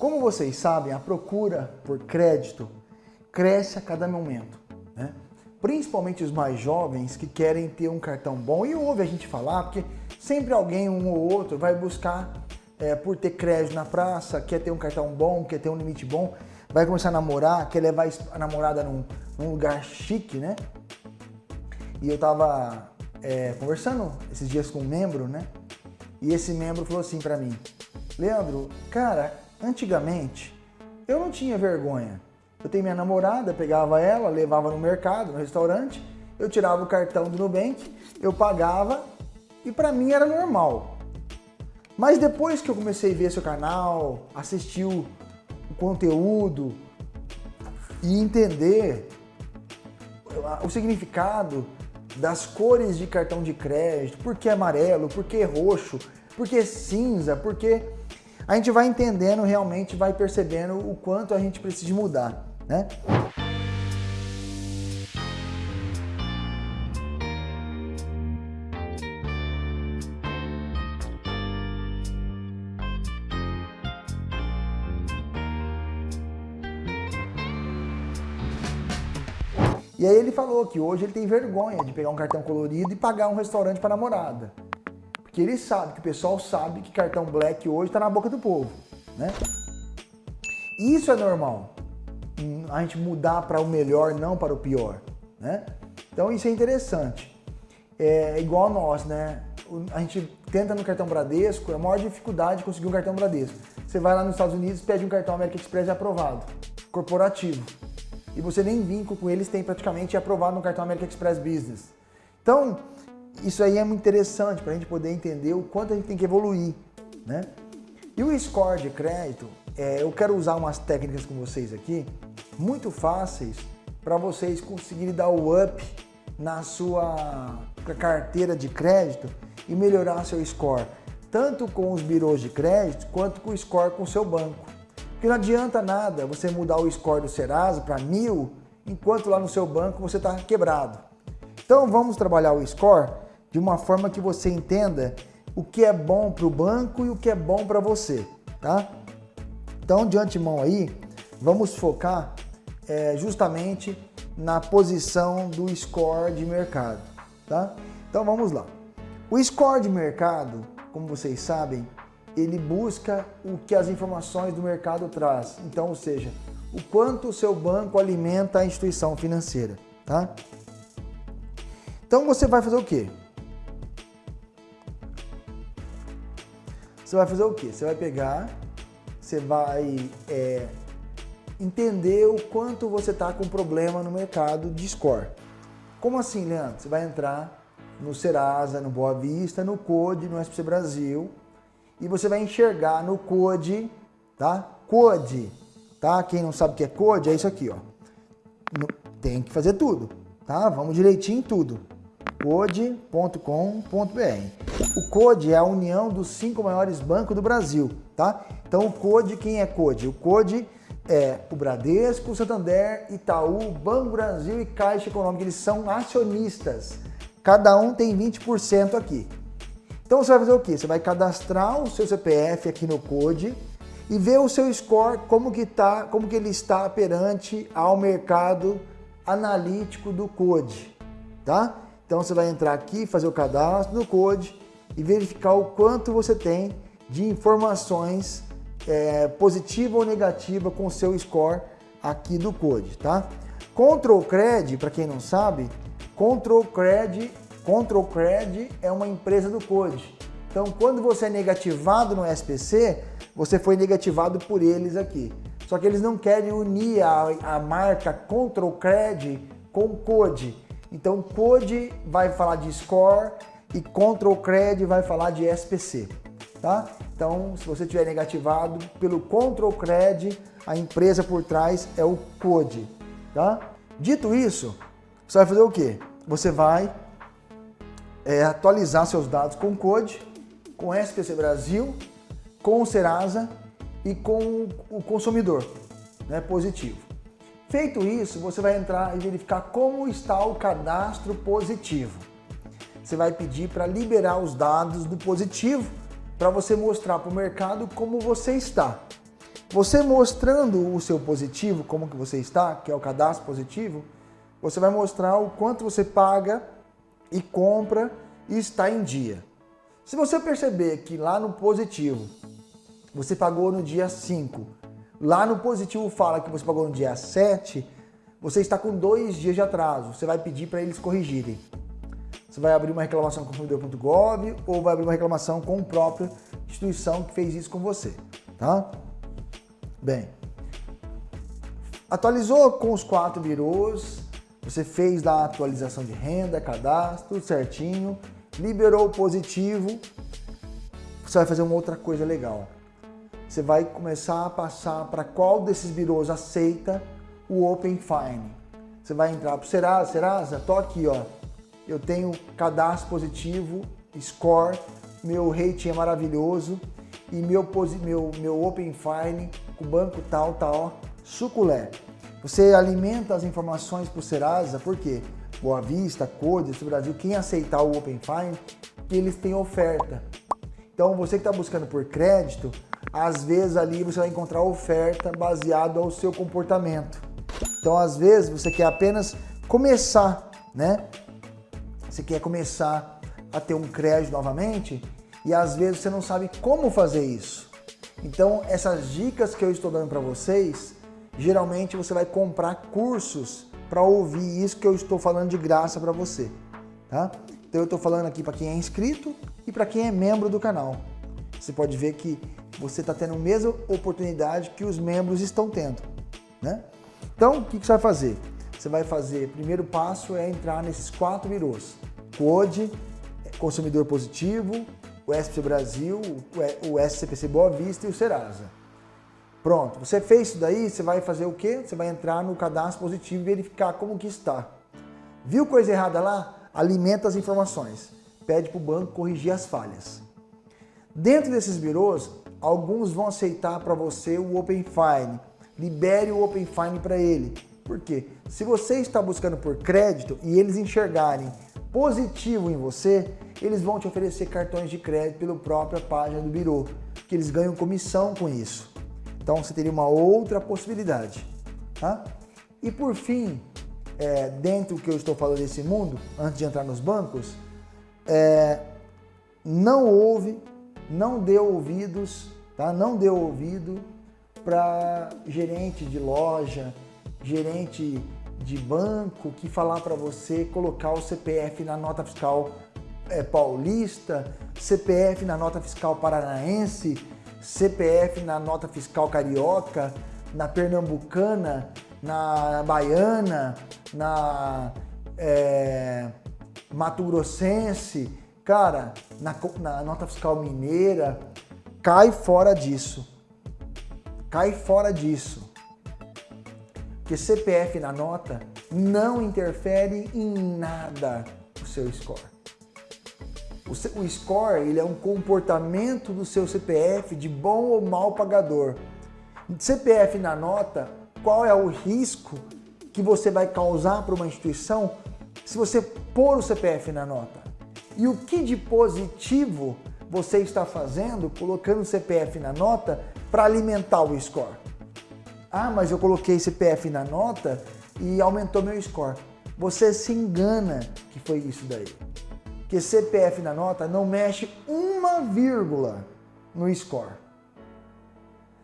Como vocês sabem, a procura por crédito cresce a cada momento, né? Principalmente os mais jovens que querem ter um cartão bom e ouve a gente falar, porque sempre alguém, um ou outro, vai buscar é, por ter crédito na praça, quer ter um cartão bom, quer ter um limite bom, vai começar a namorar, quer levar a namorada num, num lugar chique, né? E eu tava é, conversando esses dias com um membro, né? E esse membro falou assim para mim, Leandro, cara, antigamente eu não tinha vergonha. Eu tenho minha namorada, pegava ela, levava no mercado, no restaurante, eu tirava o cartão do Nubank, eu pagava e para mim era normal. Mas depois que eu comecei a ver seu canal, assistir o, o conteúdo e entender o significado das cores de cartão de crédito, por que amarelo, por que roxo, por que cinza, porque a gente vai entendendo realmente, vai percebendo o quanto a gente precisa mudar, né? E aí ele falou que hoje ele tem vergonha de pegar um cartão colorido e pagar um restaurante para namorada. Porque ele sabe, que o pessoal sabe que cartão black hoje está na boca do povo, né? Isso é normal. A gente mudar para o melhor, não para o pior, né? Então isso é interessante. É igual nós, né? A gente tenta no cartão Bradesco, é a maior dificuldade de conseguir um cartão Bradesco. Você vai lá nos Estados Unidos, pede um cartão American Express aprovado, corporativo e você nem vínculo com eles tem praticamente aprovado no cartão American Express Business. Então, isso aí é muito interessante para a gente poder entender o quanto a gente tem que evoluir, né? E o score de crédito, é, eu quero usar umas técnicas com vocês aqui, muito fáceis para vocês conseguirem dar o up na sua carteira de crédito e melhorar seu score, tanto com os birôs de crédito quanto com o score com o seu banco. Porque não adianta nada você mudar o score do Serasa para mil, enquanto lá no seu banco você está quebrado. Então vamos trabalhar o score de uma forma que você entenda o que é bom para o banco e o que é bom para você, tá? Então de antemão aí, vamos focar é, justamente na posição do score de mercado, tá? Então vamos lá. O score de mercado, como vocês sabem, ele busca o que as informações do mercado traz. Então, ou seja, o quanto o seu banco alimenta a instituição financeira, tá? Então você vai fazer o quê? Você vai fazer o quê? Você vai pegar, você vai é, entender o quanto você está com problema no mercado de score. Como assim, Leandro? Você vai entrar no Serasa, no Boa Vista, no Code, no SPC Brasil, e você vai enxergar no Code, tá? Code, tá? Quem não sabe o que é Code, é isso aqui, ó. Tem que fazer tudo, tá? Vamos direitinho em tudo. Code.com.br. O Code é a união dos cinco maiores bancos do Brasil, tá? Então o Code, quem é Code? O Code é o Bradesco, o Santander, Itaú, Banco Brasil e Caixa Econômica. Eles são acionistas. Cada um tem 20% aqui. Então você vai fazer o quê? Você vai cadastrar o seu CPF aqui no Code e ver o seu score como que tá, como que ele está perante ao mercado analítico do Code, tá? Então você vai entrar aqui, fazer o cadastro no Code e verificar o quanto você tem de informações é, positiva ou negativa com o seu score aqui do Code, tá? Control Cred, para quem não sabe, Control Cred Control Cred é uma empresa do Code. Então, quando você é negativado no SPC, você foi negativado por eles aqui. Só que eles não querem unir a, a marca Control Cred com Code. Então, Code vai falar de Score e Control Cred vai falar de SPC. Tá? Então, se você tiver negativado pelo Control Cred, a empresa por trás é o Code. Tá? Dito isso, você vai fazer o quê? Você vai é, atualizar seus dados com Code, com SPC Brasil, com o Serasa e com o consumidor né, positivo. Feito isso, você vai entrar e verificar como está o cadastro positivo. Você vai pedir para liberar os dados do positivo para você mostrar para o mercado como você está. Você mostrando o seu positivo, como que você está, que é o cadastro positivo, você vai mostrar o quanto você paga e compra e está em dia. Se você perceber que lá no positivo você pagou no dia 5, lá no positivo fala que você pagou no dia 7, você está com dois dias de atraso. Você vai pedir para eles corrigirem. Você vai abrir uma reclamação com o consumidor.gov ou vai abrir uma reclamação com a própria instituição que fez isso com você, tá? Bem, atualizou com os quatro birôs, você fez lá a atualização de renda, cadastro, tudo certinho, liberou positivo, você vai fazer uma outra coisa legal. Você vai começar a passar para qual desses birôs aceita o Open Fine. Você vai entrar para o Serasa, Serasa, tô aqui, ó. Eu tenho cadastro positivo, score, meu rating é maravilhoso e meu, meu, meu Open Fine, o banco tal, tal, suculé. Você alimenta as informações para o Serasa, por quê? Boa Vista, Codes, Brasil, quem aceitar o Open Fine, eles têm oferta. Então você que está buscando por crédito, às vezes ali você vai encontrar oferta baseado ao seu comportamento. Então às vezes você quer apenas começar, né? Você quer começar a ter um crédito novamente e às vezes você não sabe como fazer isso. Então essas dicas que eu estou dando para vocês, geralmente você vai comprar cursos para ouvir isso que eu estou falando de graça para você, tá? Então eu estou falando aqui para quem é inscrito e para quem é membro do canal. Você pode ver que você está tendo a mesma oportunidade que os membros estão tendo, né? Então, o que, que você vai fazer? Você vai fazer, primeiro passo é entrar nesses quatro birôs. CODE, Consumidor Positivo, o SPC Brasil, o SCPC Boa Vista e o Serasa. Pronto, você fez isso daí, você vai fazer o quê? Você vai entrar no cadastro positivo e verificar como que está. Viu coisa errada lá? Alimenta as informações. Pede para o banco corrigir as falhas. Dentro desses birôs, alguns vão aceitar para você o Open Fine. Libere o Open Fine para ele. Por quê? Se você está buscando por crédito e eles enxergarem positivo em você, eles vão te oferecer cartões de crédito pela própria página do birô, que eles ganham comissão com isso. Então você teria uma outra possibilidade. Tá? E por fim, é, dentro do que eu estou falando desse mundo, antes de entrar nos bancos, é, não ouve, não dê ouvidos, tá? não dê ouvido para gerente de loja, gerente de banco que falar para você colocar o CPF na nota fiscal é, paulista, CPF na nota fiscal paranaense, CPF na nota fiscal carioca, na pernambucana, na baiana, na é, Mato Grossense, cara, na, na nota fiscal mineira, cai fora disso. Cai fora disso. Porque CPF na nota não interfere em nada o seu score. O, score ele é um comportamento do seu CPF de bom ou mal pagador. CPF na nota, qual é o risco que você vai causar para uma instituição se você pôr o CPF na nota? E o que de positivo você está fazendo colocando o CPF na nota para alimentar o score? Ah, mas eu coloquei CPF na nota e aumentou meu score. Você se engana que foi isso daí que CPF na nota não mexe uma vírgula no score.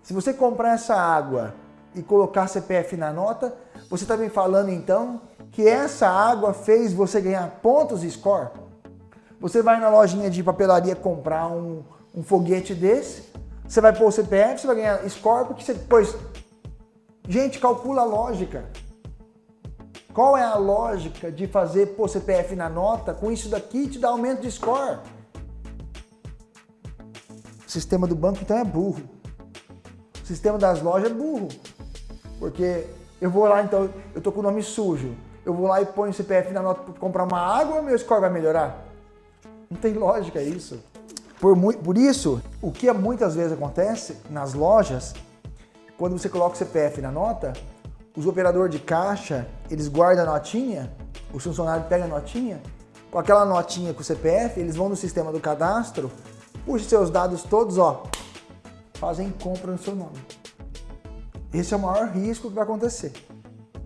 Se você comprar essa água e colocar CPF na nota, você está me falando então que essa água fez você ganhar pontos e score? Você vai na lojinha de papelaria comprar um, um foguete desse, você vai pôr o CPF, você vai ganhar score porque você pôs... Gente, calcula a lógica. Qual é a lógica de fazer pôr CPF na nota com isso daqui te dá aumento de score? O sistema do banco então é burro. O sistema das lojas é burro. Porque eu vou lá então, eu tô com o nome sujo. Eu vou lá e ponho o CPF na nota para comprar uma água, meu score vai melhorar? Não tem lógica isso. Por, por isso, o que muitas vezes acontece nas lojas, quando você coloca o CPF na nota, os operadores de caixa, eles guardam a notinha, os funcionários pegam a notinha, com aquela notinha com o CPF, eles vão no sistema do cadastro, puxam seus dados todos, ó, fazem compra no seu nome. esse é o maior risco que vai acontecer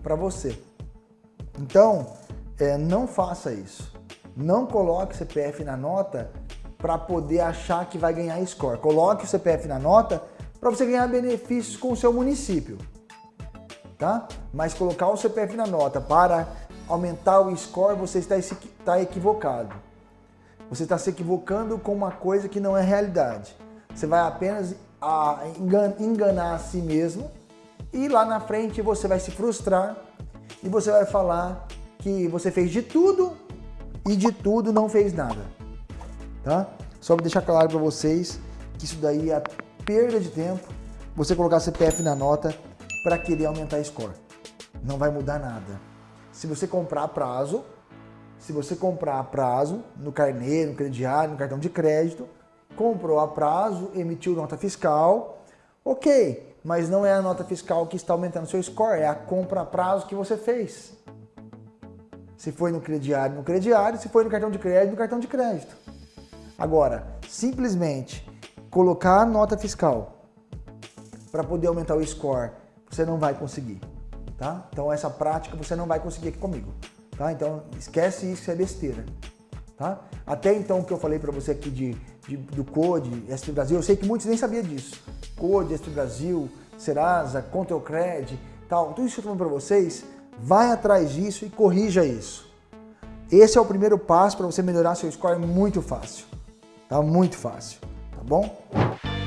para você. Então, é, não faça isso. Não coloque CPF na nota para poder achar que vai ganhar score. Coloque o CPF na nota para você ganhar benefícios com o seu município. Tá? Mas colocar o CPF na nota para aumentar o score, você está, está equivocado. Você está se equivocando com uma coisa que não é realidade. Você vai apenas a, enganar a si mesmo e lá na frente você vai se frustrar e você vai falar que você fez de tudo e de tudo não fez nada. Tá? Só para deixar claro para vocês que isso daí é perda de tempo você colocar CPF na nota para querer aumentar a score. Não vai mudar nada. Se você comprar a prazo, se você comprar a prazo no carnê, no crediário, no cartão de crédito, comprou a prazo, emitiu nota fiscal, ok, mas não é a nota fiscal que está aumentando seu score, é a compra a prazo que você fez. Se foi no crediário, no crediário, se foi no cartão de crédito, no cartão de crédito. Agora, simplesmente colocar nota fiscal para poder aumentar o score, você não vai conseguir, tá? Então essa prática você não vai conseguir aqui comigo, tá? Então esquece isso, isso é besteira, tá? Até então o que eu falei para você aqui de, de, do Code, ST Brasil, eu sei que muitos nem sabiam disso. Code, ST Brasil, Serasa, Control Cred, tal, tudo isso que eu tô falando para vocês, vai atrás disso e corrija isso. Esse é o primeiro passo para você melhorar seu score muito fácil. Tá muito fácil, tá bom?